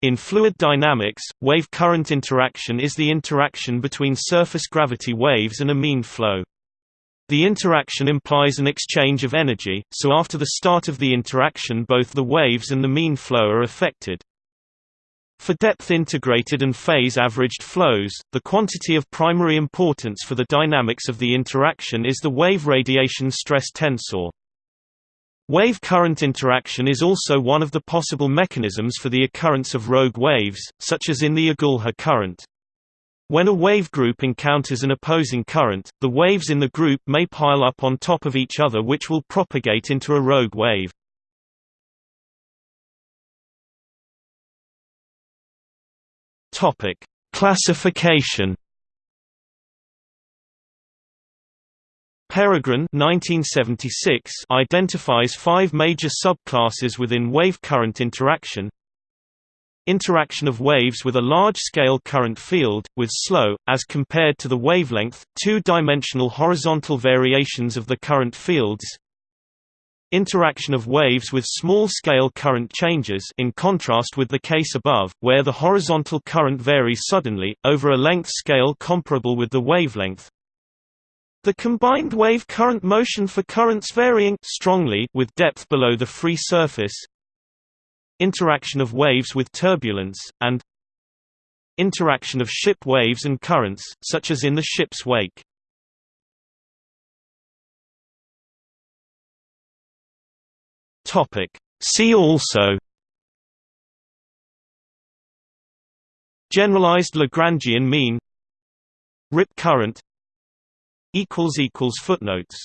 In fluid dynamics, wave-current interaction is the interaction between surface gravity waves and a mean flow. The interaction implies an exchange of energy, so after the start of the interaction both the waves and the mean flow are affected. For depth-integrated and phase-averaged flows, the quantity of primary importance for the dynamics of the interaction is the wave radiation stress tensor. Wave-current interaction is also one of the possible mechanisms for the occurrence of rogue waves, such as in the Agulhas current. When a wave group encounters an opposing current, the waves in the group may pile up on top of each other which will propagate into a rogue wave. Classification Peregrine 1976 identifies five major subclasses within wave-current interaction. Interaction of waves with a large-scale current field, with slow, as compared to the wavelength, two-dimensional horizontal variations of the current fields. Interaction of waves with small-scale current changes in contrast with the case above, where the horizontal current varies suddenly, over a length scale comparable with the wavelength the combined wave current motion for currents varying strongly with depth below the free surface interaction of waves with turbulence, and interaction of ship waves and currents, such as in the ship's wake. See also Generalized Lagrangian mean Rip current Footnotes